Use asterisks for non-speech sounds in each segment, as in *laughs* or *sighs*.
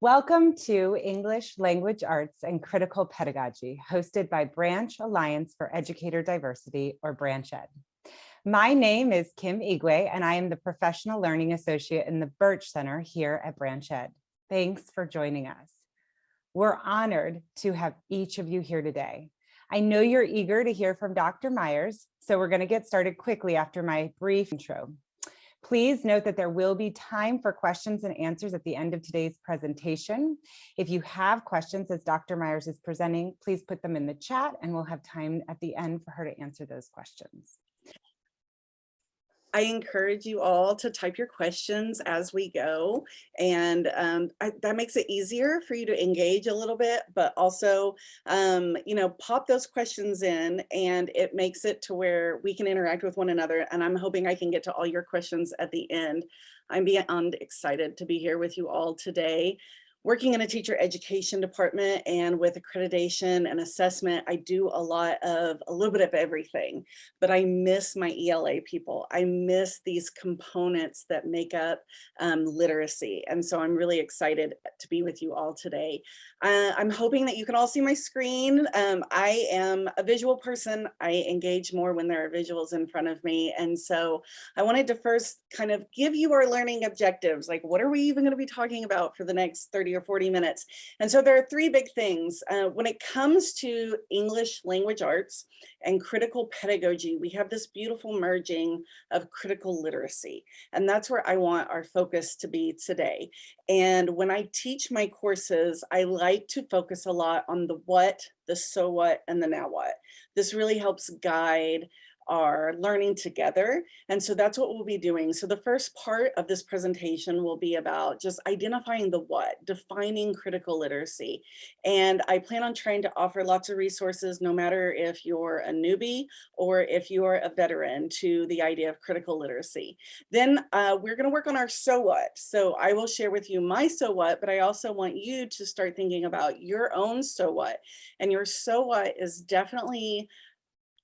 Welcome to English Language Arts and Critical Pedagogy, hosted by Branch Alliance for Educator Diversity, or Branch Ed. My name is Kim Igwe, and I am the Professional Learning Associate in the Birch Center here at Branch Ed. Thanks for joining us. We're honored to have each of you here today. I know you're eager to hear from Dr. Myers, so we're going to get started quickly after my brief intro. Please note that there will be time for questions and answers at the end of today's presentation. If you have questions as Dr. Myers is presenting, please put them in the chat and we'll have time at the end for her to answer those questions. I encourage you all to type your questions as we go. And um, I, that makes it easier for you to engage a little bit, but also, um, you know, pop those questions in and it makes it to where we can interact with one another. And I'm hoping I can get to all your questions at the end. I'm beyond excited to be here with you all today working in a teacher education department and with accreditation and assessment, I do a lot of a little bit of everything, but I miss my ELA people. I miss these components that make up um, literacy. And so I'm really excited to be with you all today. Uh, I'm hoping that you can all see my screen. Um, I am a visual person. I engage more when there are visuals in front of me. And so I wanted to first kind of give you our learning objectives. Like, what are we even going to be talking about for the next 30 or 40 minutes? And so there are three big things. Uh, when it comes to English language arts and critical pedagogy, we have this beautiful merging of critical literacy. And that's where I want our focus to be today. And when I teach my courses, I like to focus a lot on the what, the so what, and the now what. This really helps guide are learning together. And so that's what we'll be doing. So the first part of this presentation will be about just identifying the what, defining critical literacy. And I plan on trying to offer lots of resources, no matter if you're a newbie or if you're a veteran to the idea of critical literacy. Then uh, we're gonna work on our so what. So I will share with you my so what, but I also want you to start thinking about your own so what. And your so what is definitely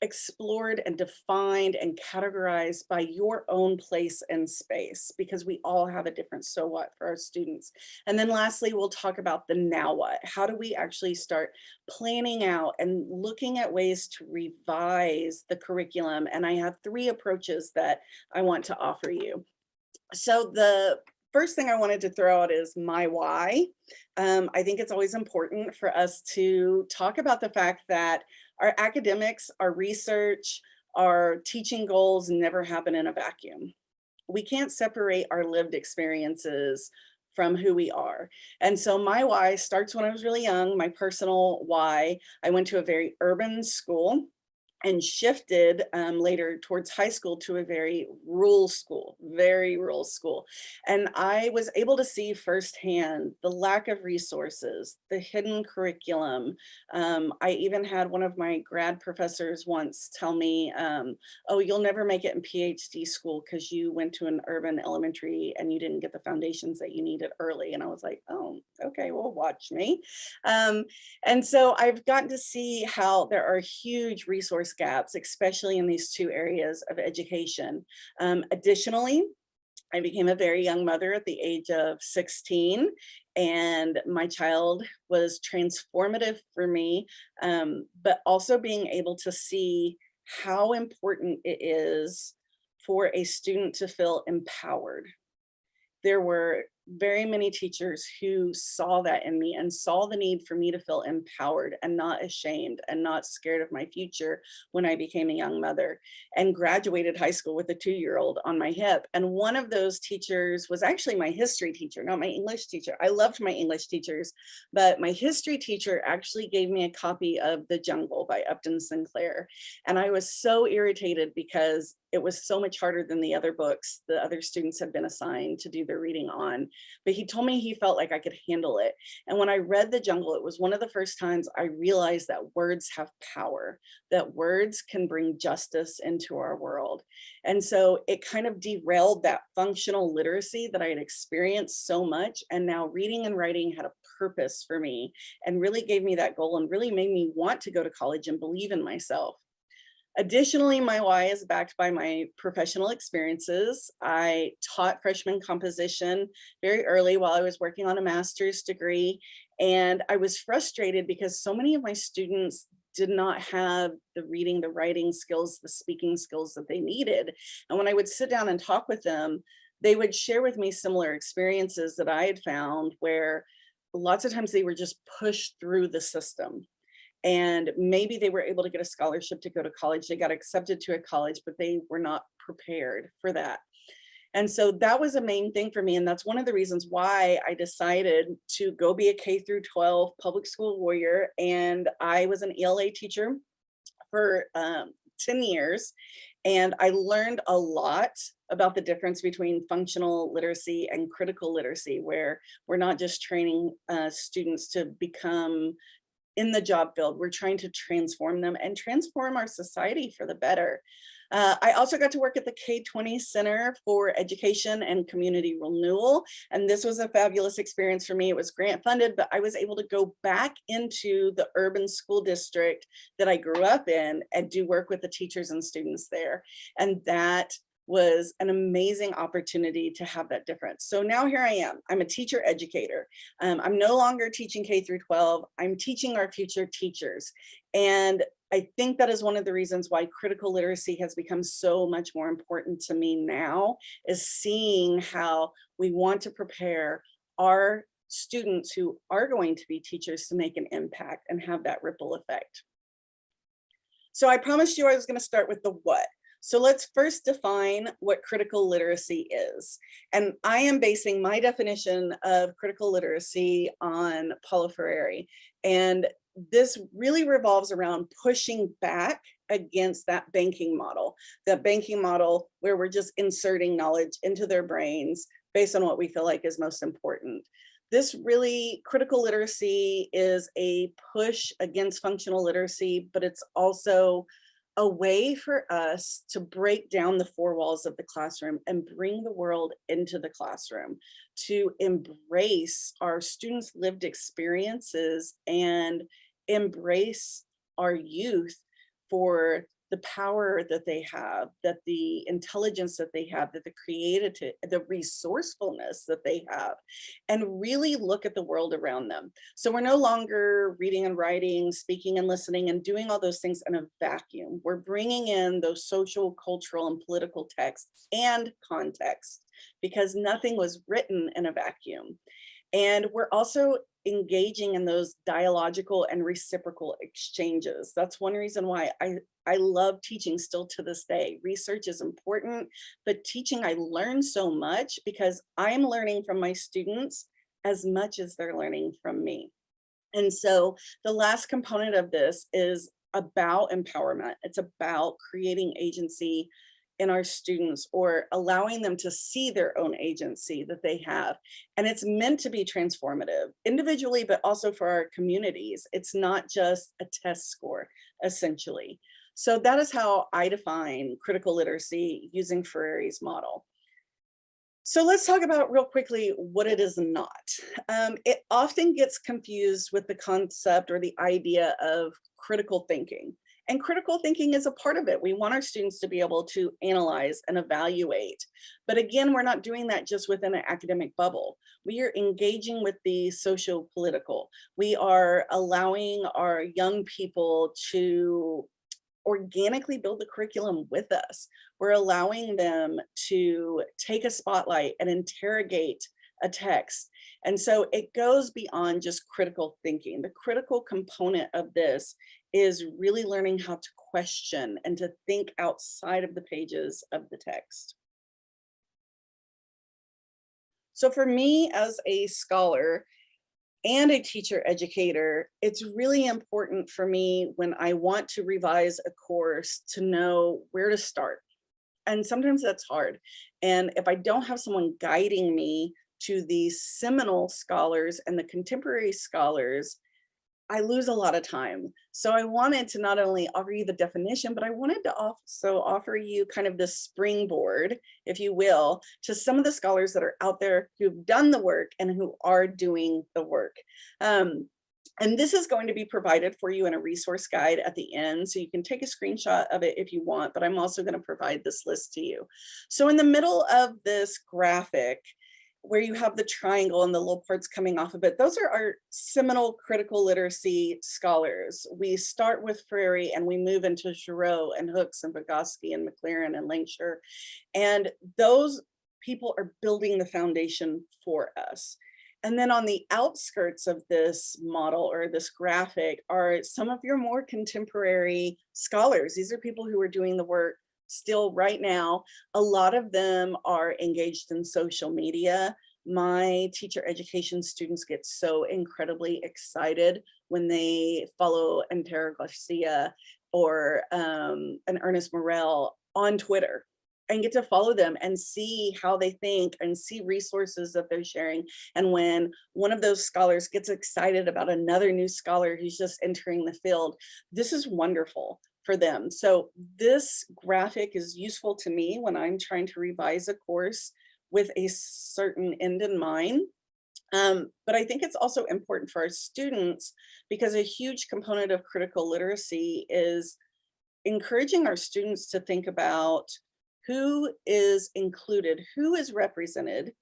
explored and defined and categorized by your own place and space because we all have a different so what for our students. And then lastly, we'll talk about the now what. How do we actually start planning out and looking at ways to revise the curriculum? And I have three approaches that I want to offer you. So the first thing I wanted to throw out is my why. Um, I think it's always important for us to talk about the fact that our academics, our research, our teaching goals never happen in a vacuum. We can't separate our lived experiences from who we are. And so my why starts when I was really young, my personal why. I went to a very urban school and shifted um, later towards high school to a very rural school, very rural school. And I was able to see firsthand the lack of resources, the hidden curriculum. Um, I even had one of my grad professors once tell me, um, oh, you'll never make it in PhD school because you went to an urban elementary and you didn't get the foundations that you needed early. And I was like, oh, okay, well, watch me. Um, and so I've gotten to see how there are huge gaps, especially in these two areas of education. Um, additionally, I became a very young mother at the age of 16 and my child was transformative for me, um, but also being able to see how important it is for a student to feel empowered. There were very many teachers who saw that in me and saw the need for me to feel empowered and not ashamed and not scared of my future when I became a young mother and graduated high school with a two-year-old on my hip. And one of those teachers was actually my history teacher, not my English teacher. I loved my English teachers, but my history teacher actually gave me a copy of The Jungle by Upton Sinclair. And I was so irritated because it was so much harder than the other books the other students had been assigned to do their reading on. But he told me he felt like I could handle it. And when I read The Jungle, it was one of the first times I realized that words have power, that words can bring justice into our world. And so it kind of derailed that functional literacy that I had experienced so much. And now reading and writing had a purpose for me and really gave me that goal and really made me want to go to college and believe in myself. Additionally, my why is backed by my professional experiences. I taught freshman composition very early while I was working on a master's degree. And I was frustrated because so many of my students did not have the reading, the writing skills, the speaking skills that they needed. And when I would sit down and talk with them, they would share with me similar experiences that I had found where lots of times they were just pushed through the system. And maybe they were able to get a scholarship to go to college. They got accepted to a college, but they were not prepared for that. And so that was a main thing for me. And that's one of the reasons why I decided to go be a K through 12 public school warrior. And I was an ELA teacher for um, 10 years. And I learned a lot about the difference between functional literacy and critical literacy, where we're not just training uh, students to become in the job field, we're trying to transform them and transform our society for the better. Uh, I also got to work at the K-20 Center for Education and Community Renewal, and this was a fabulous experience for me. It was grant funded, but I was able to go back into the urban school district that I grew up in and do work with the teachers and students there. And that was an amazing opportunity to have that difference. So now here I am, I'm a teacher educator. Um, I'm no longer teaching K through 12, I'm teaching our future teachers. And I think that is one of the reasons why critical literacy has become so much more important to me now is seeing how we want to prepare our students who are going to be teachers to make an impact and have that ripple effect. So I promised you I was going to start with the what. So let's first define what critical literacy is. And I am basing my definition of critical literacy on Paulo Freire. And this really revolves around pushing back against that banking model, that banking model where we're just inserting knowledge into their brains based on what we feel like is most important. This really critical literacy is a push against functional literacy, but it's also a way for us to break down the four walls of the classroom and bring the world into the classroom to embrace our students lived experiences and embrace our youth for the power that they have, that the intelligence that they have, that the creative, the resourcefulness that they have, and really look at the world around them. So we're no longer reading and writing, speaking and listening and doing all those things in a vacuum. We're bringing in those social, cultural, and political texts and context because nothing was written in a vacuum. And we're also engaging in those dialogical and reciprocal exchanges. That's one reason why I, I love teaching still to this day. Research is important, but teaching I learn so much because I'm learning from my students as much as they're learning from me. And so the last component of this is about empowerment. It's about creating agency in our students or allowing them to see their own agency that they have. And it's meant to be transformative individually, but also for our communities. It's not just a test score, essentially. So that is how I define critical literacy using Freire's model. So let's talk about real quickly what it is not. Um, it often gets confused with the concept or the idea of critical thinking. And critical thinking is a part of it. We want our students to be able to analyze and evaluate. But again, we're not doing that just within an academic bubble. We are engaging with the socio-political. We are allowing our young people to organically build the curriculum with us. We're allowing them to take a spotlight and interrogate a text. And so it goes beyond just critical thinking. The critical component of this is really learning how to question and to think outside of the pages of the text. So for me as a scholar and a teacher educator, it's really important for me when I want to revise a course to know where to start. And sometimes that's hard. And if I don't have someone guiding me to the seminal scholars and the contemporary scholars, I lose a lot of time. So I wanted to not only offer you the definition, but I wanted to also offer you kind of the springboard, if you will, to some of the scholars that are out there who've done the work and who are doing the work. Um, And this is going to be provided for you in a resource guide at the end, so you can take a screenshot of it if you want, but I'm also gonna provide this list to you. So in the middle of this graphic, where you have the triangle and the little parts coming off of it, those are our seminal critical literacy scholars. We start with Freire and we move into Giroux and Hooks and Vygotsky and McLaren and Lankshear. And those people are building the foundation for us. And then on the outskirts of this model or this graphic are some of your more contemporary scholars. These are people who are doing the work still right now. A lot of them are engaged in social media. My teacher education students get so incredibly excited when they follow Antero Garcia or um, an Ernest Morrell on Twitter and get to follow them and see how they think and see resources that they're sharing. And when one of those scholars gets excited about another new scholar who's just entering the field, this is wonderful for them. So this graphic is useful to me when I'm trying to revise a course with a certain end in mind. Um, but I think it's also important for our students because a huge component of critical literacy is encouraging our students to think about who is included, who is represented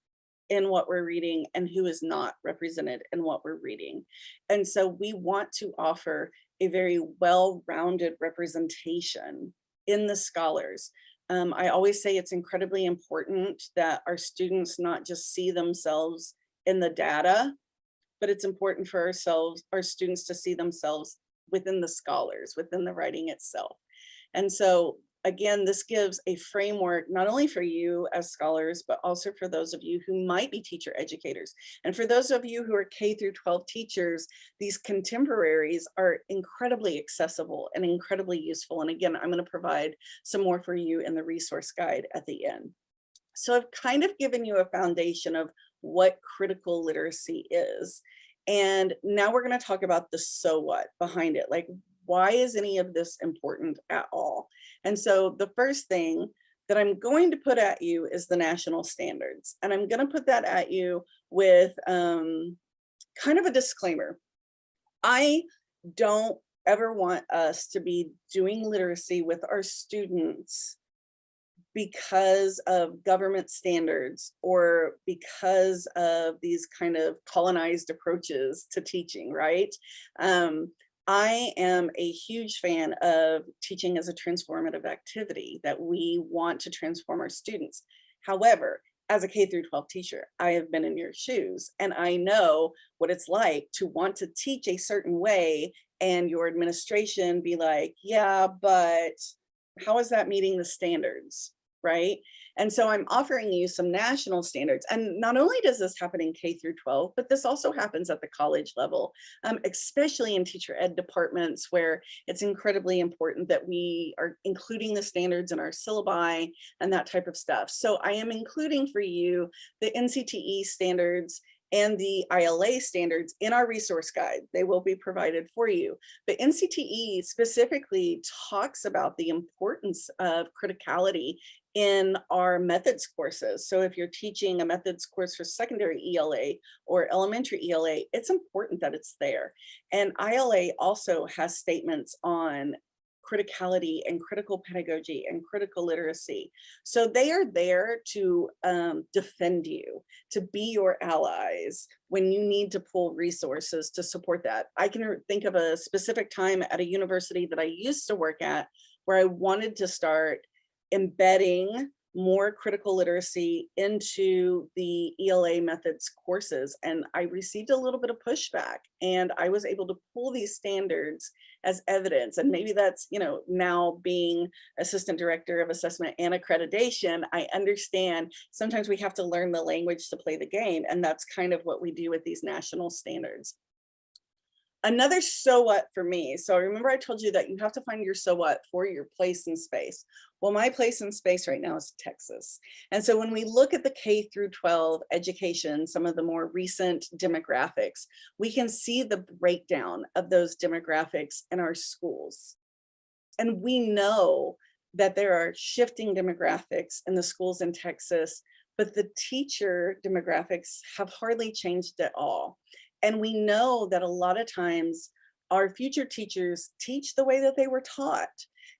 in what we're reading and who is not represented in what we're reading. And so we want to offer a very well-rounded representation in the scholars. Um, I always say it's incredibly important that our students not just see themselves in the data, but it's important for ourselves, our students to see themselves within the scholars, within the writing itself. And so again, this gives a framework not only for you as scholars, but also for those of you who might be teacher educators. And for those of you who are K through 12 teachers, these contemporaries are incredibly accessible and incredibly useful. And again, I'm going to provide some more for you in the resource guide at the end. So I've kind of given you a foundation of what critical literacy is. And now we're going to talk about the so what behind it. Like, why is any of this important at all? And so the first thing that I'm going to put at you is the national standards. And I'm going to put that at you with um, kind of a disclaimer. I don't ever want us to be doing literacy with our students because of government standards or because of these kind of colonized approaches to teaching, right? Um, I am a huge fan of teaching as a transformative activity that we want to transform our students. However, as a K through 12 teacher, I have been in your shoes and I know what it's like to want to teach a certain way and your administration be like, yeah, but how is that meeting the standards, right? And so I'm offering you some national standards. And not only does this happen in K through 12, but this also happens at the college level, um, especially in teacher ed departments where it's incredibly important that we are including the standards in our syllabi and that type of stuff. So I am including for you the NCTE standards and the ILA standards in our resource guide. They will be provided for you. But NCTE specifically talks about the importance of criticality in our methods courses. So if you're teaching a methods course for secondary ELA or elementary ELA, it's important that it's there. And ILA also has statements on criticality and critical pedagogy and critical literacy. So they are there to um, defend you, to be your allies when you need to pull resources to support that. I can think of a specific time at a university that I used to work at where I wanted to start embedding more critical literacy into the ELA methods courses. And I received a little bit of pushback and I was able to pull these standards as evidence. And maybe that's, you know, now being assistant director of assessment and accreditation, I understand sometimes we have to learn the language to play the game. And that's kind of what we do with these national standards another so what for me. So remember I told you that you have to find your so what for your place in space. Well, my place in space right now is Texas. And so when we look at the K through 12 education, some of the more recent demographics, we can see the breakdown of those demographics in our schools. And we know that there are shifting demographics in the schools in Texas, but the teacher demographics have hardly changed at all. And we know that a lot of times our future teachers teach the way that they were taught.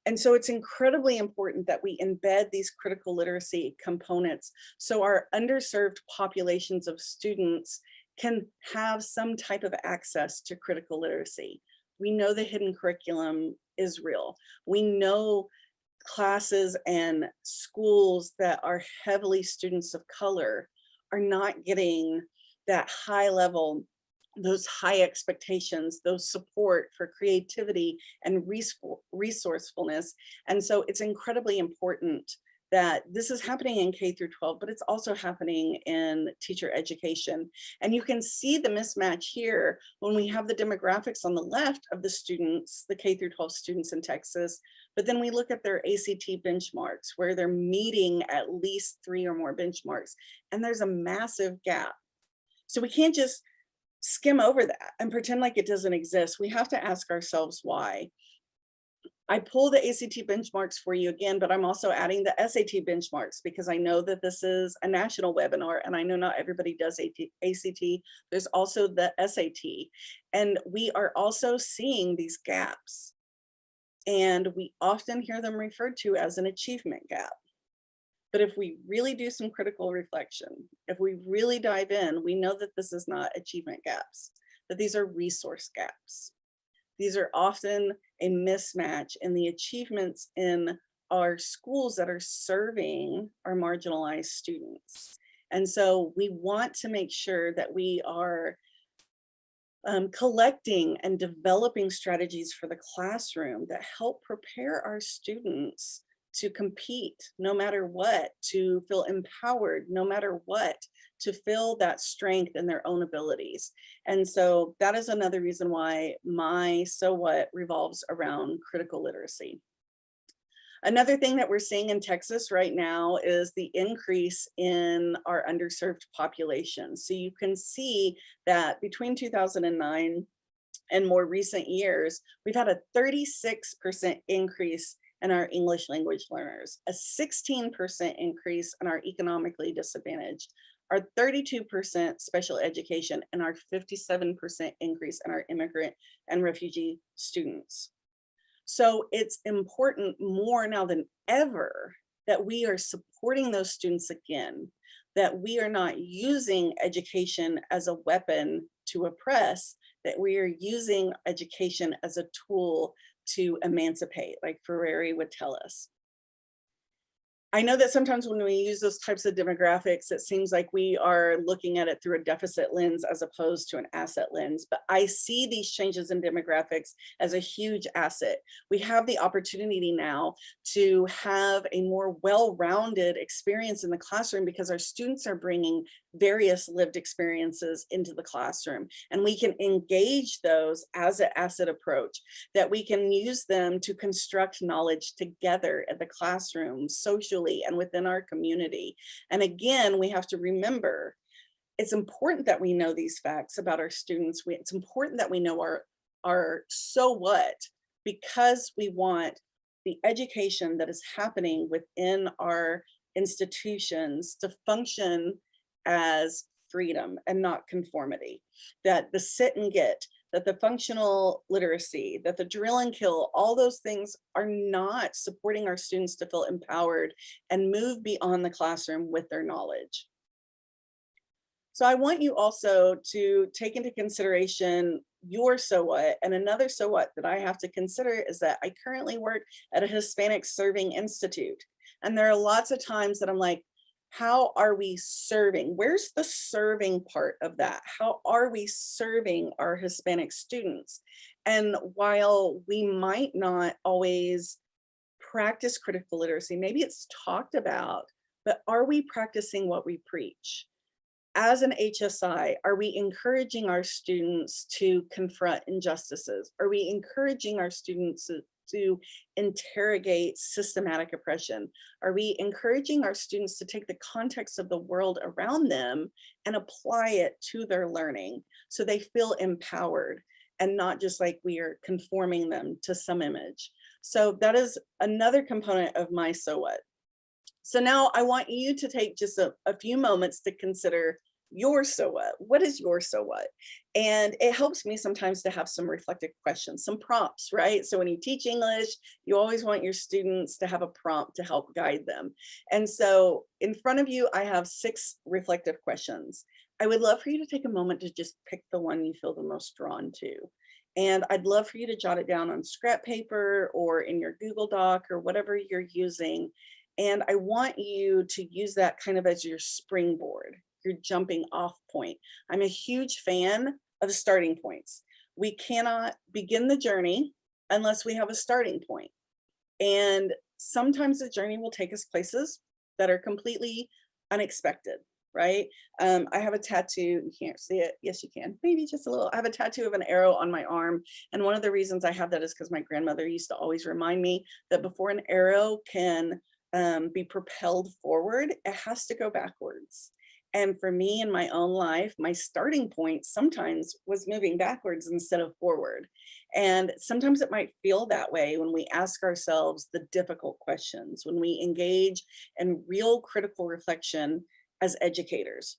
And so it's incredibly important that we embed these critical literacy components so our underserved populations of students can have some type of access to critical literacy. We know the hidden curriculum is real. We know classes and schools that are heavily students of color are not getting that high level those high expectations, those support for creativity and resourcefulness. And so it's incredibly important that this is happening in K through 12, but it's also happening in teacher education. And you can see the mismatch here when we have the demographics on the left of the students, the K through 12 students in Texas, but then we look at their ACT benchmarks where they're meeting at least three or more benchmarks, and there's a massive gap. So we can't just skim over that and pretend like it doesn't exist. We have to ask ourselves why. I pull the ACT benchmarks for you again, but I'm also adding the SAT benchmarks because I know that this is a national webinar and I know not everybody does ACT. There's also the SAT. And we are also seeing these gaps. And we often hear them referred to as an achievement gap. But if we really do some critical reflection, if we really dive in, we know that this is not achievement gaps, that these are resource gaps. These are often a mismatch in the achievements in our schools that are serving our marginalized students. And so we want to make sure that we are um, collecting and developing strategies for the classroom that help prepare our students to compete no matter what, to feel empowered no matter what, to feel that strength in their own abilities. And so that is another reason why my so what revolves around critical literacy. Another thing that we're seeing in Texas right now is the increase in our underserved population. So you can see that between 2009 and more recent years, we've had a 36% increase in our English language learners, a 16% increase in our economically disadvantaged, our 32% special education, and our 57% increase in our immigrant and refugee students. So it's important more now than ever that we are supporting those students again, that we are not using education as a weapon to oppress, that we are using education as a tool to emancipate, like Freire would tell us. I know that sometimes when we use those types of demographics, it seems like we are looking at it through a deficit lens as opposed to an asset lens, but I see these changes in demographics as a huge asset. We have the opportunity now to have a more well-rounded experience in the classroom because our students are bringing various lived experiences into the classroom and we can engage those as an asset approach that we can use them to construct knowledge together at the classroom socially and within our community. And again we have to remember it's important that we know these facts about our students. We, it's important that we know our our so what because we want the education that is happening within our institutions to function as freedom and not conformity. That the sit and get, that the functional literacy, that the drill and kill, all those things are not supporting our students to feel empowered and move beyond the classroom with their knowledge. So I want you also to take into consideration your so what and another so what that I have to consider is that I currently work at a Hispanic Serving Institute. And there are lots of times that I'm like, how are we serving? Where's the serving part of that? How are we serving our Hispanic students? And while we might not always practice critical literacy, maybe it's talked about, but are we practicing what we preach? As an HSI, are we encouraging our students to confront injustices? Are we encouraging our students to interrogate systematic oppression? Are we encouraging our students to take the context of the world around them and apply it to their learning so they feel empowered and not just like we are conforming them to some image? So that is another component of my so what. So now I want you to take just a, a few moments to consider your so what? What is your so what? And it helps me sometimes to have some reflective questions, some prompts, right? So when you teach English, you always want your students to have a prompt to help guide them. And so in front of you, I have six reflective questions. I would love for you to take a moment to just pick the one you feel the most drawn to. And I'd love for you to jot it down on scrap paper or in your Google Doc or whatever you're using. And I want you to use that kind of as your springboard, your jumping off point. I'm a huge fan of starting points. We cannot begin the journey unless we have a starting point. And sometimes the journey will take us places that are completely unexpected, right? Um, I have a tattoo, you can't see it. Yes, you can, maybe just a little. I have a tattoo of an arrow on my arm. And one of the reasons I have that is because my grandmother used to always remind me that before an arrow can um, be propelled forward, it has to go backwards. And for me in my own life, my starting point sometimes was moving backwards instead of forward. And sometimes it might feel that way when we ask ourselves the difficult questions, when we engage in real critical reflection as educators.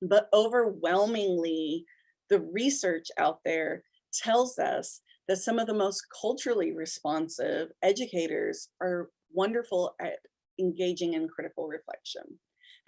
But overwhelmingly, the research out there tells us that some of the most culturally responsive educators are wonderful at engaging in critical reflection.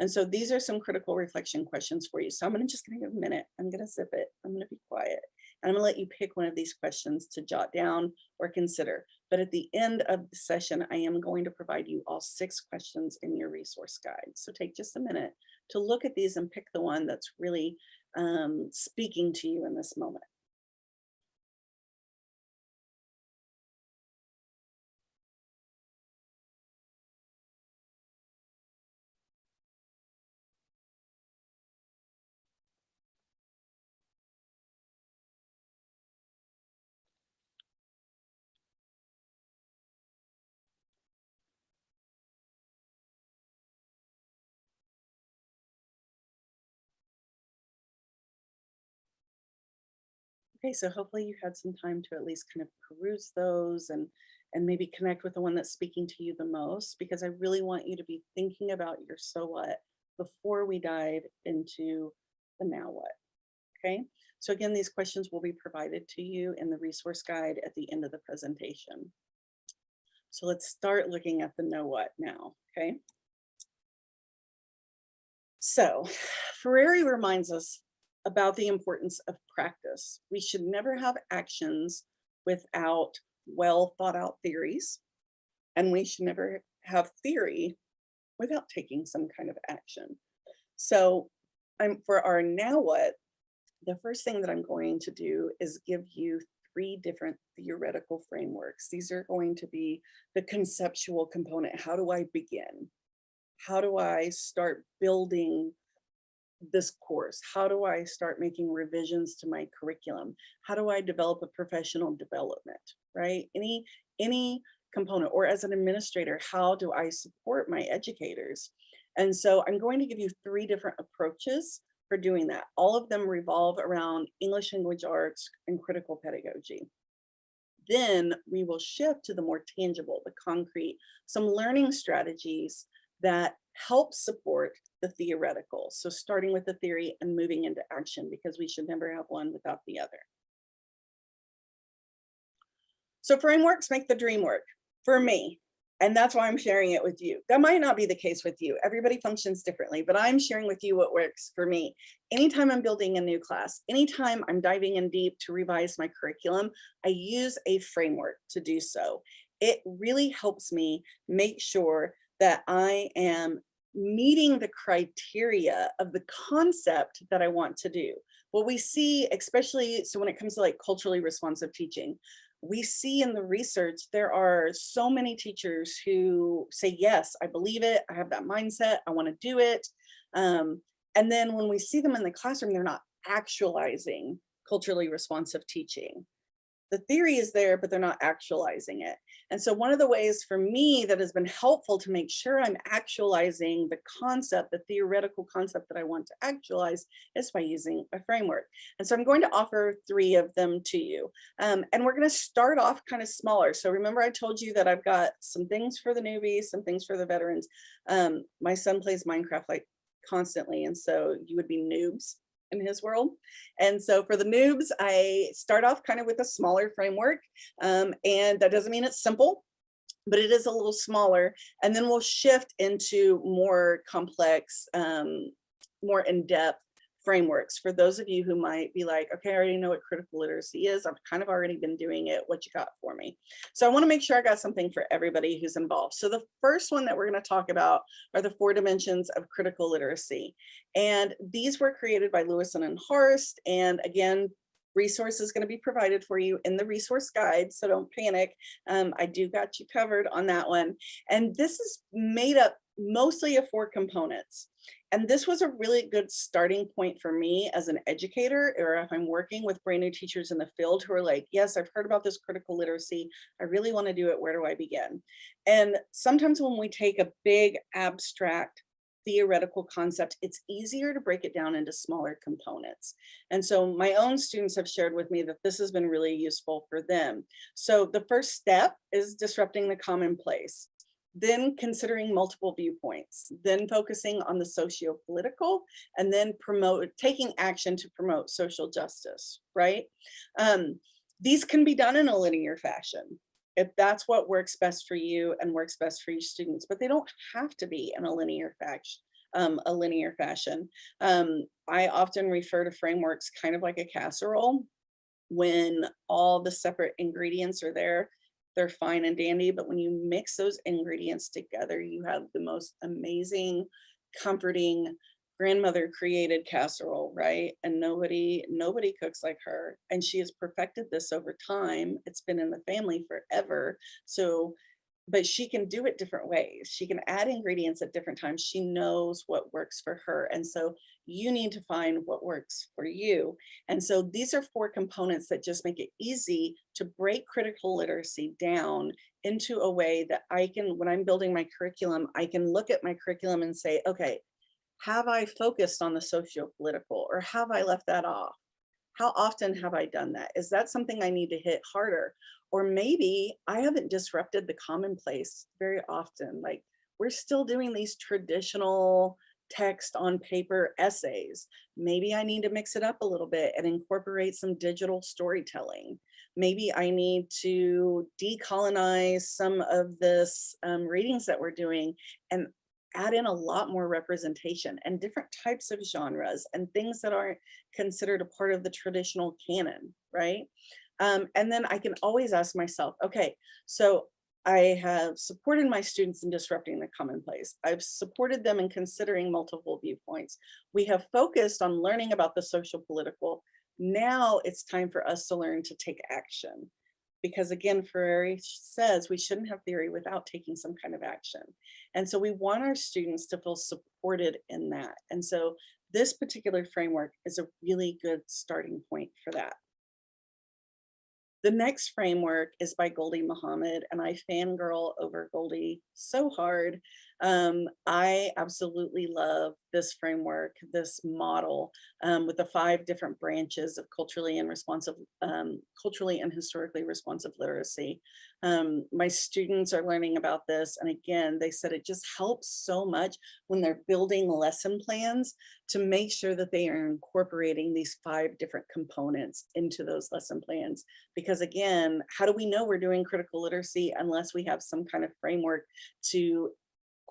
And so these are some critical reflection questions for you. So I'm gonna just gonna give a minute. I'm gonna zip it. I'm gonna be quiet. And I'm gonna let you pick one of these questions to jot down or consider. But at the end of the session, I am going to provide you all six questions in your resource guide. So take just a minute to look at these and pick the one that's really um, speaking to you in this moment. Okay, so hopefully you had some time to at least kind of peruse those and and maybe connect with the one that's speaking to you the most, because I really want you to be thinking about your so what before we dive into the now what. Okay, so again, these questions will be provided to you in the resource guide at the end of the presentation. So let's start looking at the know what now, okay? So *sighs* Freire reminds us about the importance of practice. We should never have actions without well thought out theories. And we should never have theory without taking some kind of action. So I'm for our now what, the first thing that I'm going to do is give you three different theoretical frameworks. These are going to be the conceptual component. How do I begin? How do I start building this course? How do I start making revisions to my curriculum? How do I develop a professional development, right? Any, any component or as an administrator, how do I support my educators? And so I'm going to give you three different approaches for doing that. All of them revolve around English language arts and critical pedagogy. Then we will shift to the more tangible, the concrete, some learning strategies that help support the theoretical. So starting with the theory and moving into action because we should never have one without the other. So frameworks make the dream work for me. And that's why I'm sharing it with you. That might not be the case with you. Everybody functions differently, but I'm sharing with you what works for me. Anytime I'm building a new class, anytime I'm diving in deep to revise my curriculum, I use a framework to do so. It really helps me make sure that I am meeting the criteria of the concept that I want to do. What we see, especially so when it comes to like culturally responsive teaching, we see in the research, there are so many teachers who say, yes, I believe it. I have that mindset. I want to do it. Um, and then when we see them in the classroom, they're not actualizing culturally responsive teaching the theory is there, but they're not actualizing it. And so one of the ways for me that has been helpful to make sure I'm actualizing the concept, the theoretical concept that I want to actualize is by using a framework. And so I'm going to offer three of them to you. Um, and we're going to start off kind of smaller. So remember I told you that I've got some things for the newbies, some things for the veterans. Um, my son plays Minecraft like constantly. And so you would be noobs in his world. And so for the noobs, I start off kind of with a smaller framework. Um, and that doesn't mean it's simple, but it is a little smaller. And then we'll shift into more complex, um, more in-depth frameworks for those of you who might be like, okay, I already know what critical literacy is. I've kind of already been doing it. What you got for me? So I want to make sure I got something for everybody who's involved. So the first one that we're going to talk about are the four dimensions of critical literacy. And these were created by Lewison and Horst. And again, resource is going to be provided for you in the resource guide. So don't panic. Um, I do got you covered on that one. And this is made up mostly of four components. And this was a really good starting point for me as an educator, or if I'm working with brand new teachers in the field who are like, yes, I've heard about this critical literacy. I really want to do it. Where do I begin? And sometimes when we take a big abstract theoretical concept, it's easier to break it down into smaller components. And so my own students have shared with me that this has been really useful for them. So the first step is disrupting the commonplace then considering multiple viewpoints, then focusing on the socio-political, and then promote taking action to promote social justice, right? Um, these can be done in a linear fashion if that's what works best for you and works best for your students, but they don't have to be in a linear fashion. Um, a linear fashion. Um, I often refer to frameworks kind of like a casserole when all the separate ingredients are there they're fine and dandy, but when you mix those ingredients together, you have the most amazing, comforting, grandmother created casserole, right? And nobody, nobody cooks like her. And she has perfected this over time. It's been in the family forever. So but she can do it different ways. She can add ingredients at different times. She knows what works for her. And so you need to find what works for you. And so these are four components that just make it easy to break critical literacy down into a way that I can, when I'm building my curriculum, I can look at my curriculum and say, okay, have I focused on the socio-political or have I left that off? How often have I done that? Is that something I need to hit harder? Or maybe I haven't disrupted the commonplace very often. Like we're still doing these traditional text on paper essays. Maybe I need to mix it up a little bit and incorporate some digital storytelling. Maybe I need to decolonize some of this um, readings that we're doing and add in a lot more representation and different types of genres and things that aren't considered a part of the traditional canon, right? Um, and then I can always ask myself, okay, so I have supported my students in disrupting the commonplace. I've supported them in considering multiple viewpoints. We have focused on learning about the social political. Now it's time for us to learn to take action. Because again, Freire says we shouldn't have theory without taking some kind of action. And so we want our students to feel supported in that. And so this particular framework is a really good starting point for that. The next framework is by Gholdy Muhammad, and I fangirl over Gholdy so hard. Um, I absolutely love this framework, this model um, with the five different branches of culturally and responsive, um, culturally and historically responsive literacy. Um, my students are learning about this. And again, they said it just helps so much when they're building lesson plans to make sure that they are incorporating these five different components into those lesson plans. Because again, how do we know we're doing critical literacy unless we have some kind of framework to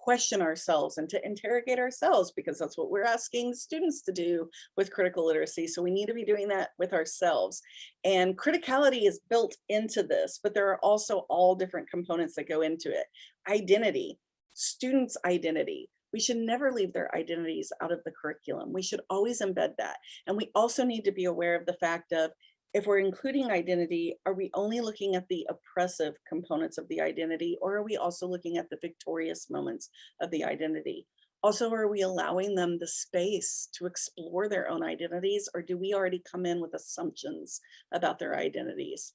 question ourselves and to interrogate ourselves because that's what we're asking students to do with critical literacy. So we need to be doing that with ourselves. And criticality is built into this, but there are also all different components that go into it. Identity, students' identity. We should never leave their identities out of the curriculum. We should always embed that. And we also need to be aware of the fact of if we're including identity, are we only looking at the oppressive components of the identity, or are we also looking at the victorious moments of the identity? Also, are we allowing them the space to explore their own identities, or do we already come in with assumptions about their identities?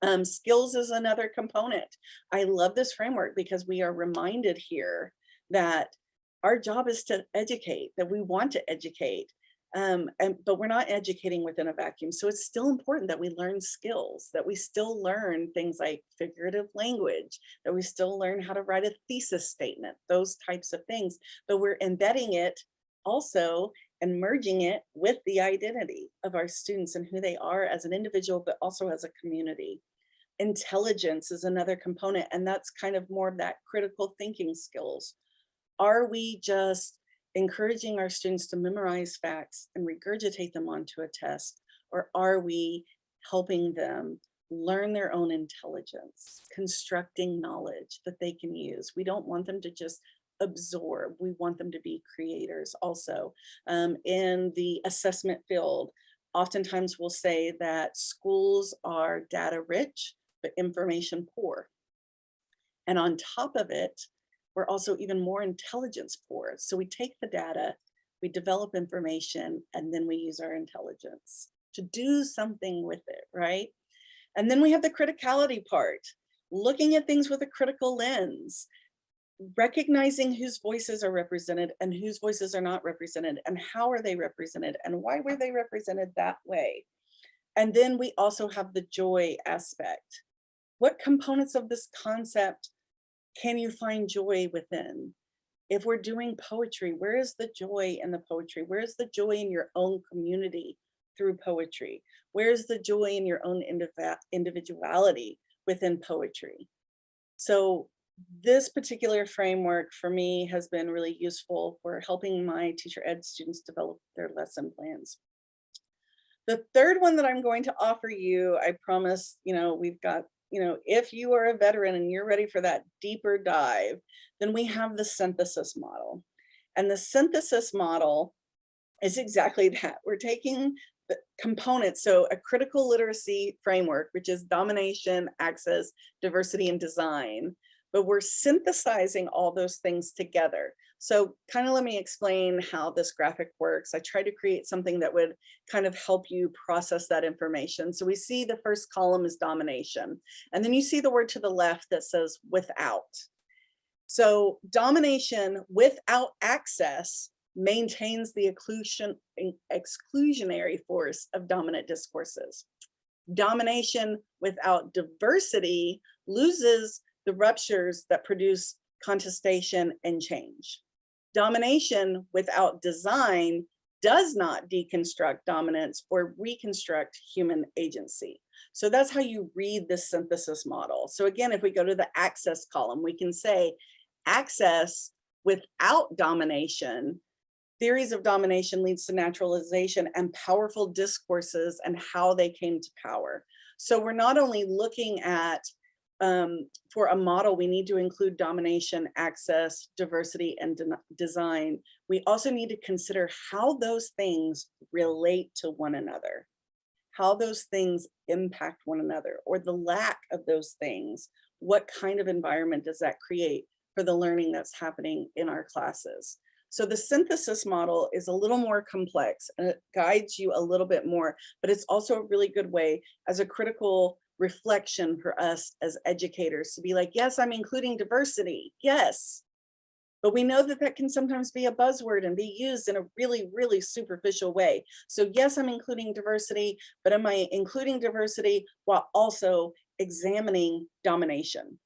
Um, skills is another component. I love this framework because we are reminded here that our job is to educate, that we want to educate, um, and, but we're not educating within a vacuum. So it's still important that we learn skills, that we still learn things like figurative language, that we still learn how to write a thesis statement, those types of things, but we're embedding it also and merging it with the identity of our students and who they are as an individual, but also as a community. Intelligence is another component, and that's kind of more of that critical thinking skills. Are we just encouraging our students to memorize facts and regurgitate them onto a test, or are we helping them learn their own intelligence, constructing knowledge that they can use? We don't want them to just absorb. We want them to be creators also. Um, in the assessment field, oftentimes we'll say that schools are data rich, but information poor. And on top of it, we're also even more intelligence poor. So we take the data, we develop information, and then we use our intelligence to do something with it, right? And then we have the criticality part, looking at things with a critical lens, recognizing whose voices are represented and whose voices are not represented and how are they represented and why were they represented that way. And then we also have the joy aspect. What components of this concept can you find joy within? If we're doing poetry, where is the joy in the poetry? Where is the joy in your own community through poetry? Where's the joy in your own individuality within poetry? So this particular framework for me has been really useful for helping my teacher ed students develop their lesson plans. The third one that I'm going to offer you, I promise, you know, we've got, you know, if you are a veteran and you're ready for that deeper dive, then we have the synthesis model. And the synthesis model is exactly that. We're taking the components, so a critical literacy framework, which is domination, access, diversity, and design, but we're synthesizing all those things together. So kind of let me explain how this graphic works. I tried to create something that would kind of help you process that information. So we see the first column is domination, and then you see the word to the left that says without. So domination without access maintains the exclusion, exclusionary force of dominant discourses. Domination without diversity loses the ruptures that produce contestation and change. Domination without design does not deconstruct dominance or reconstruct human agency. So that's how you read the synthesis model. So again, if we go to the access column, we can say access without domination, theories of domination leads to naturalization and powerful discourses and how they came to power. So we're not only looking at um, for a model, we need to include domination, access, diversity, and de design. We also need to consider how those things relate to one another, how those things impact one another, or the lack of those things. What kind of environment does that create for the learning that's happening in our classes? So the synthesis model is a little more complex and it guides you a little bit more, but it's also a really good way as a critical reflection for us as educators to be like, yes, I'm including diversity, yes. But we know that that can sometimes be a buzzword and be used in a really, really superficial way. So yes, I'm including diversity, but am I including diversity while also examining domination?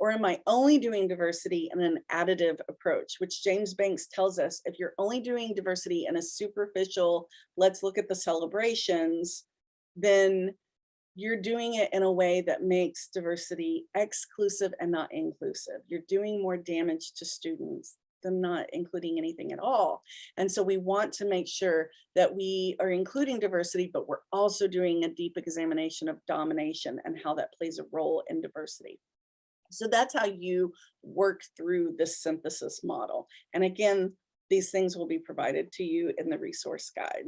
Or am I only doing diversity in an additive approach, which James Banks tells us, if you're only doing diversity in a superficial, let's look at the celebrations, then you're doing it in a way that makes diversity exclusive and not inclusive. You're doing more damage to students than not including anything at all. And so we want to make sure that we are including diversity, but we're also doing a deep examination of domination and how that plays a role in diversity. So that's how you work through this synthesis model. And again, these things will be provided to you in the resource guide.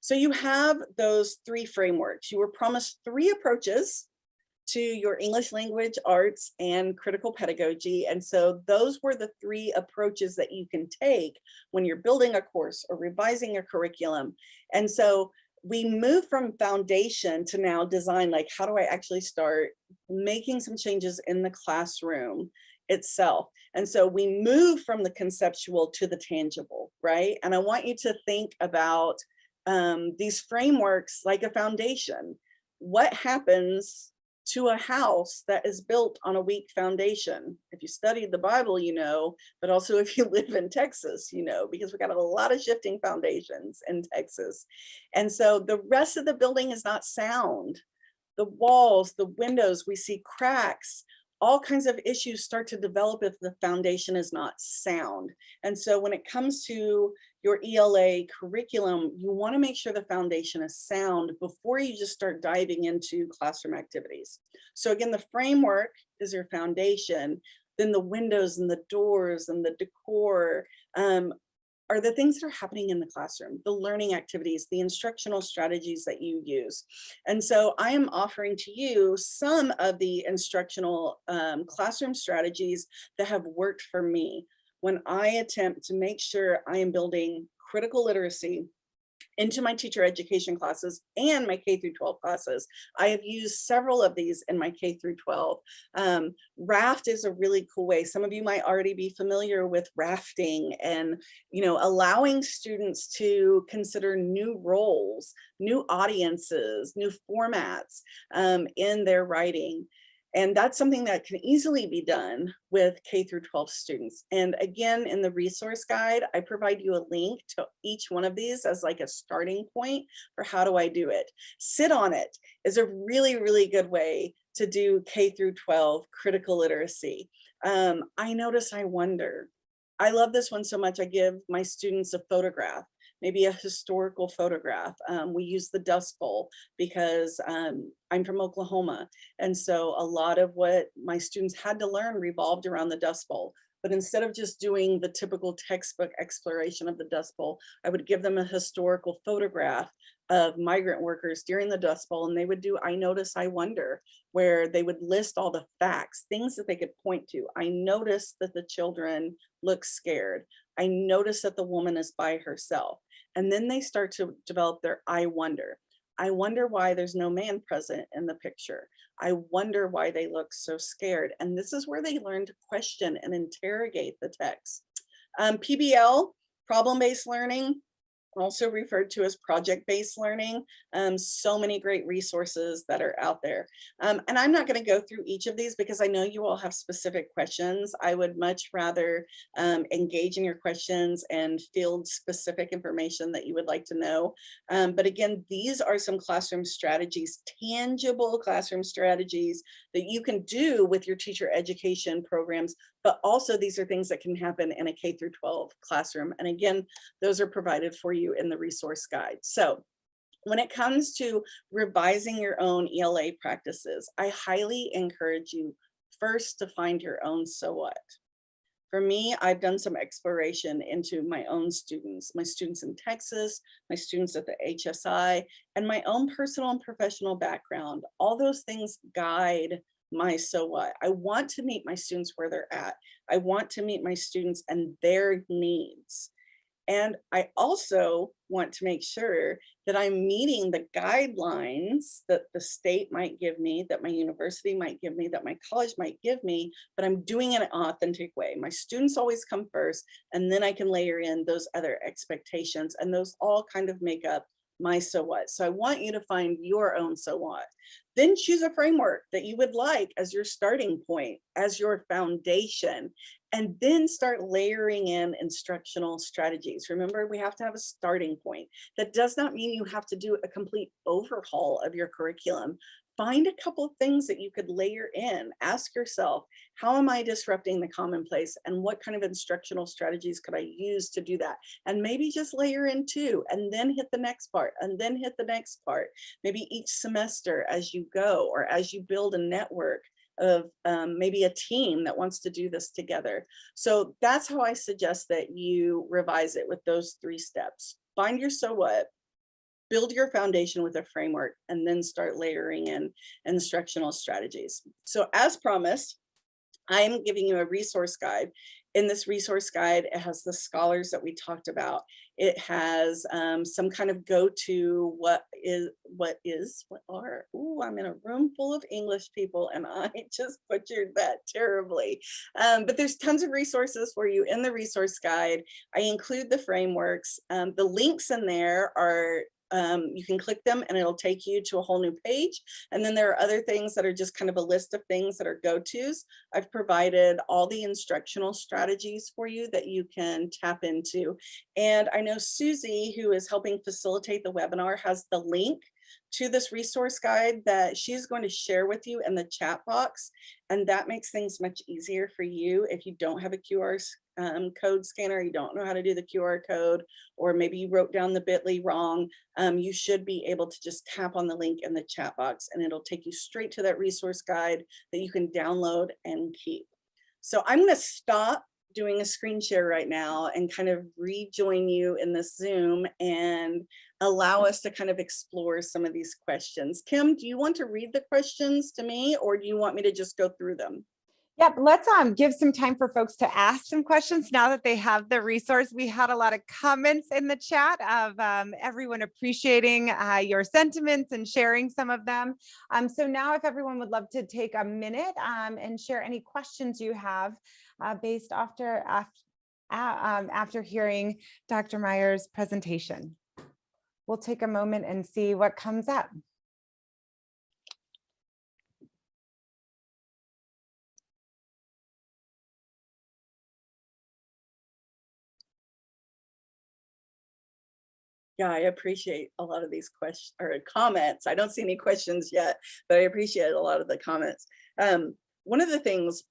So you have those three frameworks. You were promised three approaches to your English language arts and critical pedagogy. And so those were the three approaches that you can take when you're building a course or revising a curriculum. And so we move from foundation to now design, like how do I actually start making some changes in the classroom itself. And so we move from the conceptual to the tangible, right? And I want you to think about um, these frameworks like a foundation. What happens to a house that is built on a weak foundation. If you studied the Bible, you know, but also *laughs* if you live in Texas, you know, because we've got a lot of shifting foundations in Texas. And so the rest of the building is not sound. The walls, the windows, we see cracks, all kinds of issues start to develop if the foundation is not sound. And so when it comes to your ELA curriculum, you want to make sure the foundation is sound before you just start diving into classroom activities. So again, the framework is your foundation, then the windows and the doors and the decor um, are the things that are happening in the classroom, the learning activities, the instructional strategies that you use. And so I am offering to you some of the instructional um, classroom strategies that have worked for me when I attempt to make sure I am building critical literacy into my teacher education classes and my K through 12 classes. I have used several of these in my K through 12. Um, raft is a really cool way. Some of you might already be familiar with rafting and, you know, allowing students to consider new roles, new audiences, new formats um, in their writing. And that's something that can easily be done with K through 12 students. And again, in the resource guide, I provide you a link to each one of these as like a starting point for how do I do it. Sit on it is a really, really good way to do K through 12 critical literacy. Um, I notice I wonder. I love this one so much. I give my students a photograph maybe a historical photograph. Um, we use the Dust Bowl because um, I'm from Oklahoma. And so a lot of what my students had to learn revolved around the Dust Bowl. But instead of just doing the typical textbook exploration of the Dust Bowl, I would give them a historical photograph of migrant workers during the Dust Bowl and they would do I notice, I wonder, where they would list all the facts, things that they could point to. I noticed that the children look scared. I noticed that the woman is by herself. And then they start to develop their I wonder. I wonder why there's no man present in the picture. I wonder why they look so scared. And this is where they learn to question and interrogate the text. Um, PBL, problem-based learning, also referred to as project-based learning. Um, so many great resources that are out there. Um, and I'm not going to go through each of these because I know you all have specific questions. I would much rather um, engage in your questions and field specific information that you would like to know. Um, but again, these are some classroom strategies, tangible classroom strategies that you can do with your teacher education programs but also these are things that can happen in a K through 12 classroom. And again, those are provided for you in the resource guide. So when it comes to revising your own ELA practices, I highly encourage you first to find your own so what. For me, I've done some exploration into my own students, my students in Texas, my students at the HSI, and my own personal and professional background. All those things guide my so what. I want to meet my students where they're at. I want to meet my students and their needs. And I also want to make sure that I'm meeting the guidelines that the state might give me, that my university might give me, that my college might give me, but I'm doing it in an authentic way. My students always come first, and then I can layer in those other expectations, and those all kind of make up my so what. So I want you to find your own so what. Then choose a framework that you would like as your starting point, as your foundation, and then start layering in instructional strategies. Remember, we have to have a starting point. That does not mean you have to do a complete overhaul of your curriculum, find a couple of things that you could layer in. Ask yourself, how am I disrupting the commonplace and what kind of instructional strategies could I use to do that? And maybe just layer in two and then hit the next part and then hit the next part. Maybe each semester as you go or as you build a network of um, maybe a team that wants to do this together. So that's how I suggest that you revise it with those three steps. Find your so what, build your foundation with a framework and then start layering in instructional strategies. So as promised, I am giving you a resource guide. In this resource guide, it has the scholars that we talked about. It has um, some kind of go-to what is, what is, what are, ooh, I'm in a room full of English people and *laughs* I just butchered that terribly. Um, but there's tons of resources for you in the resource guide. I include the frameworks. Um, the links in there are um, you can click them and it'll take you to a whole new page. And then there are other things that are just kind of a list of things that are go-tos. I've provided all the instructional strategies for you that you can tap into. And I know Susie, who is helping facilitate the webinar, has the link to this resource guide that she's going to share with you in the chat box. And that makes things much easier for you if you don't have a QR um, code scanner, you don't know how to do the QR code, or maybe you wrote down the bit.ly wrong, um, you should be able to just tap on the link in the chat box and it'll take you straight to that resource guide that you can download and keep. So I'm gonna stop doing a screen share right now and kind of rejoin you in the Zoom and allow us to kind of explore some of these questions. Kim, do you want to read the questions to me or do you want me to just go through them? Yep, let's um give some time for folks to ask some questions now that they have the resource. We had a lot of comments in the chat of um, everyone appreciating uh, your sentiments and sharing some of them. Um, so now if everyone would love to take a minute um, and share any questions you have uh, based after, after, um, after hearing Dr. Myers' presentation. We'll take a moment and see what comes up. Yeah, I appreciate a lot of these questions or comments. I don't see any questions yet, but I appreciate a lot of the comments. Um, one of the things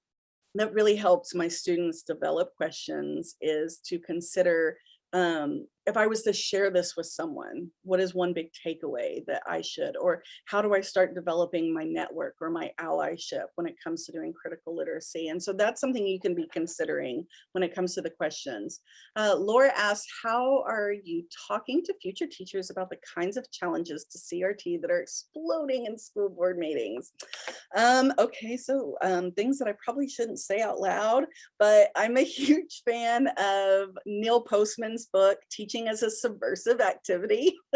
that really helps my students develop questions is to consider um, if I was to share this with someone, what is one big takeaway that I should, or how do I start developing my network or my allyship when it comes to doing critical literacy? And so that's something you can be considering when it comes to the questions. Uh, Laura asked, how are you talking to future teachers about the kinds of challenges to CRT that are exploding in school board meetings? Um, okay, so um, things that I probably shouldn't say out loud, but I'm a *laughs* huge fan of Neil Postman's book, Teaching teaching as a subversive activity. *laughs*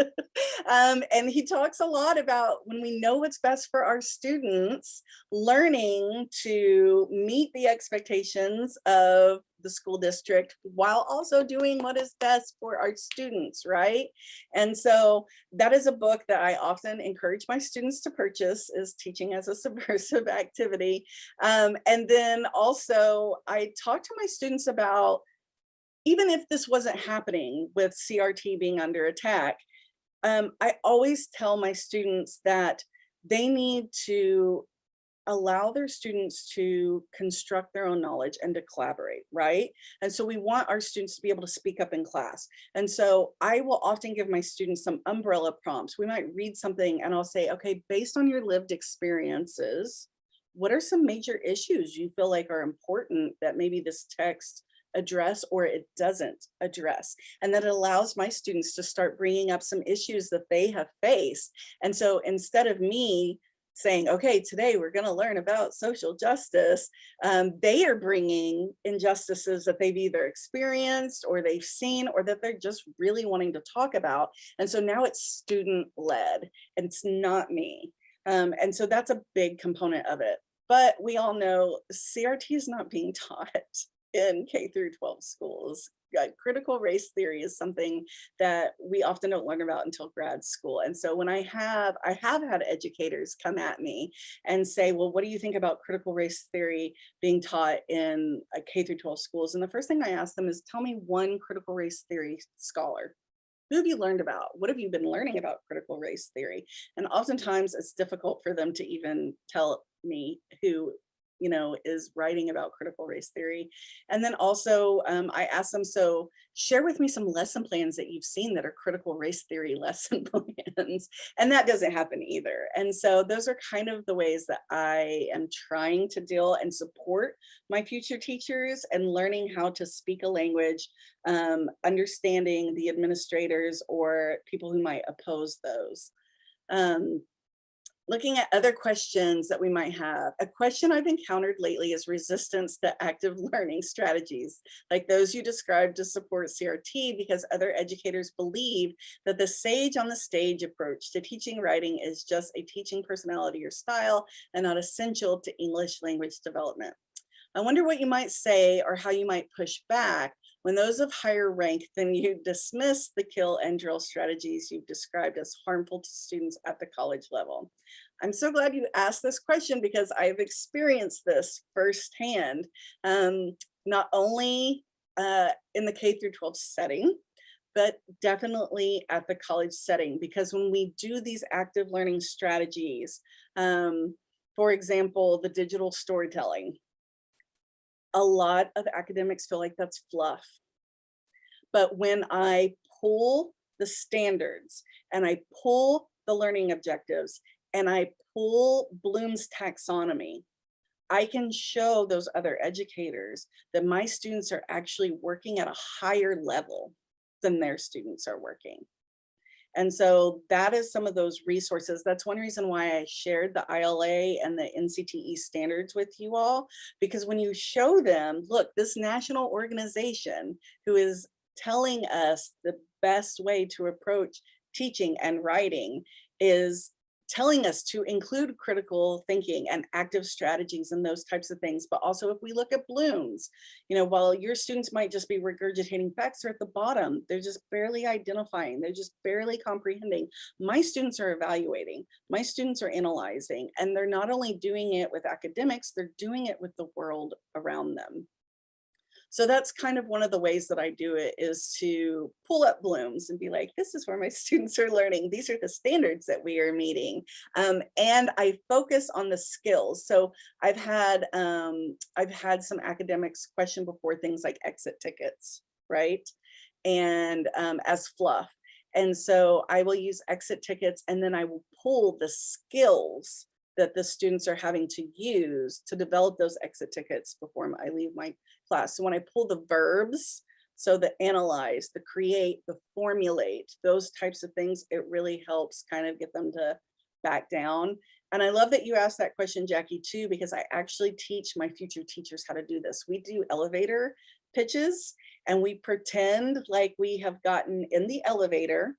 um, and he talks a lot about when we know what's best for our students, learning to meet the expectations of the school district while also doing what is best for our students, right? And so that is a book that I often encourage my students to purchase is Teaching as a Subversive *laughs* Activity. Um, and then also I talk to my students about even if this wasn't happening with CRT being under attack, um, I always tell my students that they need to allow their students to construct their own knowledge and to collaborate, right? And so we want our students to be able to speak up in class. And so I will often give my students some umbrella prompts. We might read something and I'll say, okay, based on your lived experiences, what are some major issues you feel like are important that maybe this text address or it doesn't address. And that allows my students to start bringing up some issues that they have faced. And so instead of me saying, okay, today we're going to learn about social justice, um, they are bringing injustices that they've either experienced or they've seen or that they're just really wanting to talk about. And so now it's student led and it's not me. Um, and so that's a big component of it. But we all know CRT is not being *laughs* taught in K through 12 schools. critical race theory is something that we often don't learn about until grad school. And so when I have, I have had educators come at me and say, well, what do you think about critical race theory being taught in uh, K through 12 schools? And the first thing I ask them is tell me one critical race theory scholar who have you learned about? What have you been learning about critical race theory? And oftentimes it's difficult for them to even tell me who you know, is writing about critical race theory. And then also um, I asked them, so share with me some lesson plans that you've seen that are critical race theory *laughs* lesson plans. And that doesn't happen either. And so those are kind of the ways that I am trying to deal and support my future teachers and learning how to speak a language, um, understanding the administrators or people who might oppose those. Um, looking at other questions that we might have. A question I've encountered lately is resistance to active *laughs* learning strategies, like those you described to support CRT because other educators believe that the sage on the stage approach to teaching writing is just a teaching personality or style and not essential to English language development. I wonder what you might say or how you might push back When those of higher rank, then you dismiss the kill and drill strategies you've described as harmful to students at the college level. I'm so glad you asked this question because I've experienced this firsthand, um, not only uh, in the K through 12 setting, but definitely at the college setting, because when we do these active learning strategies, um, for example, the digital storytelling, a lot of academics feel like that's fluff. But when I pull the standards and I pull the learning objectives and I pull Bloom's taxonomy, I can show those other educators that my students are actually working at a higher level than their students are working. And so that is some of those resources. That's one reason why I shared the ILA and the NCTE standards with you all, because when you show them, look, this national organization who is telling us the best way to approach teaching and writing is telling us to include critical thinking and active strategies and those types of things. But also if we look at Bloom's, you know, while your students might just be regurgitating facts, they're at the bottom, they're just barely identifying, they're just barely comprehending. My students are evaluating, my students are analyzing, and they're not only doing it with academics, they're doing it with the world around them. So that's kind of one of the ways that I do it is to pull up Bloom's and be like, this is where my *laughs* students are learning. These are the standards that we are meeting. Um, and I focus on the skills. So I've had um, I've had some academics question before things like exit tickets, right? And um, as fluff. And so I will use exit tickets and then I will pull the skills that the students are having to use to develop those exit tickets before I leave my class. So when I pull the verbs, so the analyze, the create, the formulate, those types of things, it really helps kind of get them to back down. And I love that you asked that question, Jackie, too, because I actually teach my future teachers how to do this. We do elevator pitches and we pretend like we have gotten in the elevator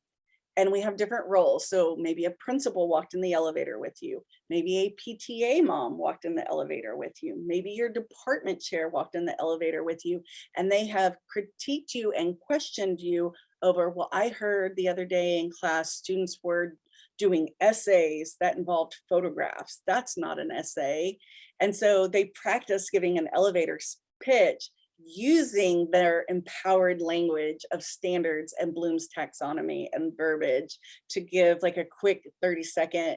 and we have different roles. So maybe a principal walked in the elevator with you. Maybe a PTA mom walked in the elevator with you. Maybe your department chair walked in the elevator with you and they have critiqued you and questioned you over, well, I heard the other day in class, students were doing essays that involved photographs. That's not an essay. And so they practice giving an elevator pitch using their empowered language of standards and Bloom's taxonomy and verbiage to give like a quick 30 second,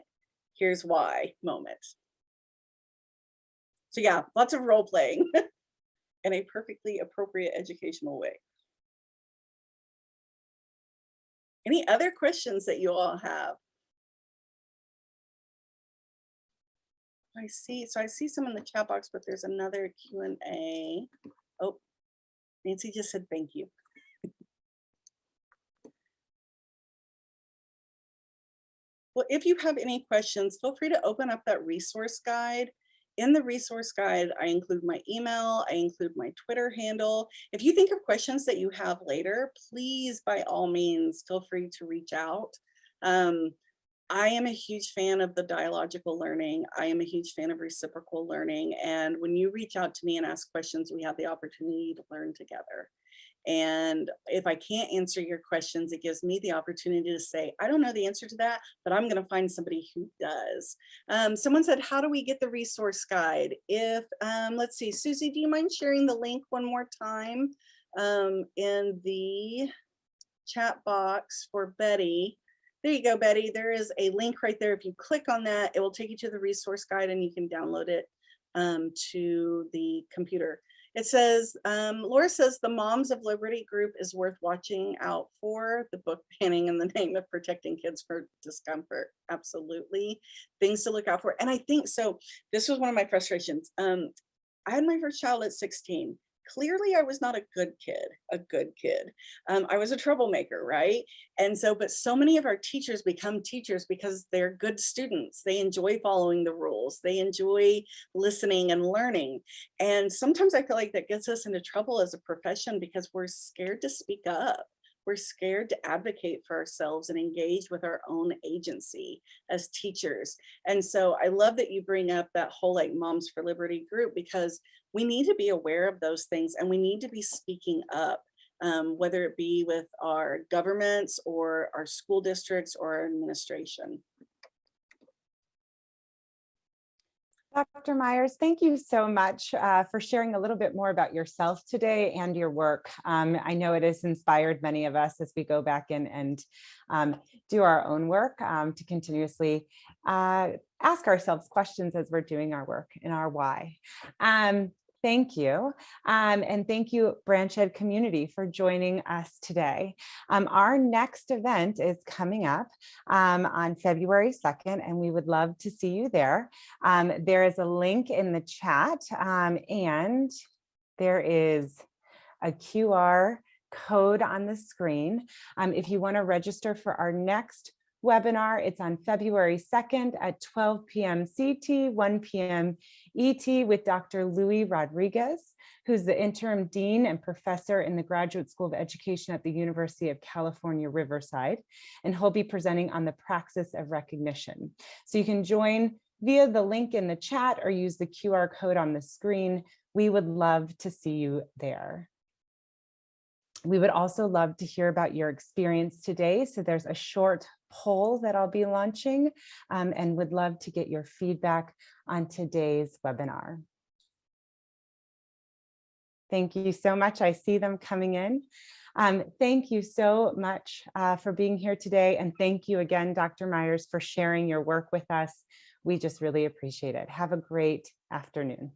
here's why moment. So yeah, lots of role playing *laughs* in a perfectly appropriate educational way. Any other questions that you all have? I see, so I see some in the chat box, but there's another Q and A. Oh, Nancy just said thank you. Well, if you have any questions, feel free to open up that resource guide. In the resource guide, I include my email, I include my Twitter handle. If you think of questions that you have later, please, by all means, feel free to reach out. Um, I am a huge fan of the dialogical learning. I am a huge fan of reciprocal learning. And when you reach out to me and ask questions, we have the opportunity to learn together. And if I can't answer your questions, it gives me the opportunity to say, I don't know the answer to that, but I'm going to find somebody who does. Um, someone said, how do we get the resource guide? If, um, let's see, Susie, do you mind sharing the link one more time um, in the chat box for Betty? There you go, Betty. There is a link right there. If you click on that, it will take you to the resource guide and you can download it um, to the computer. It says, um, Laura says the Moms of Liberty group is worth watching out for. The book *laughs* banning in the name of protecting kids for discomfort. Absolutely. Things to look out for. And I think so. This was one of my frustrations. Um, I had my first child at 16 clearly I was not a good kid, a good kid. Um, I was a troublemaker, right? And so, but so many of our teachers become teachers because they're good students. They enjoy following the rules. They enjoy listening and learning. And sometimes I feel like that gets us into trouble as a profession because we're scared to speak up. We're scared to advocate for ourselves and engage with our own agency as teachers. And so I love that you bring up that whole like Moms for Liberty group because we need to be aware of those things and we need to be speaking up um, whether it be with our governments or our school districts or our administration. Dr. Myers, thank you so much uh, for sharing a little bit more about yourself today and your work. Um, I know it has inspired many of us as we go back in and um, do our own work um, to continuously uh, ask ourselves questions as we're doing our work in our why. Um, Thank you. Um, and thank you, BranchED community, for joining us today. Um, our next event is coming up um, on February 2nd, and we would love to see you there. Um, there is a link in the chat, um, and there is a QR code on the screen. Um, if you want to register for our next webinar. It's on February 2nd at 12 p.m. CT, 1 p.m. ET with Dr. Louie Rodriguez, who's the interim dean and professor in the Graduate School of Education at the University of California, Riverside. And he'll be presenting on the praxis of recognition. So you can join via the link in the chat or use the QR code on the screen. We would love to see you there. We would also love to hear about your experience today. So there's a short poll that I'll be launching um, and would love to get your feedback on today's webinar. Thank you so much. I see them coming in. Um, thank you so much uh, for being here today. And thank you again, Dr. Myers, for sharing your work with us. We just really appreciate it. Have a great afternoon.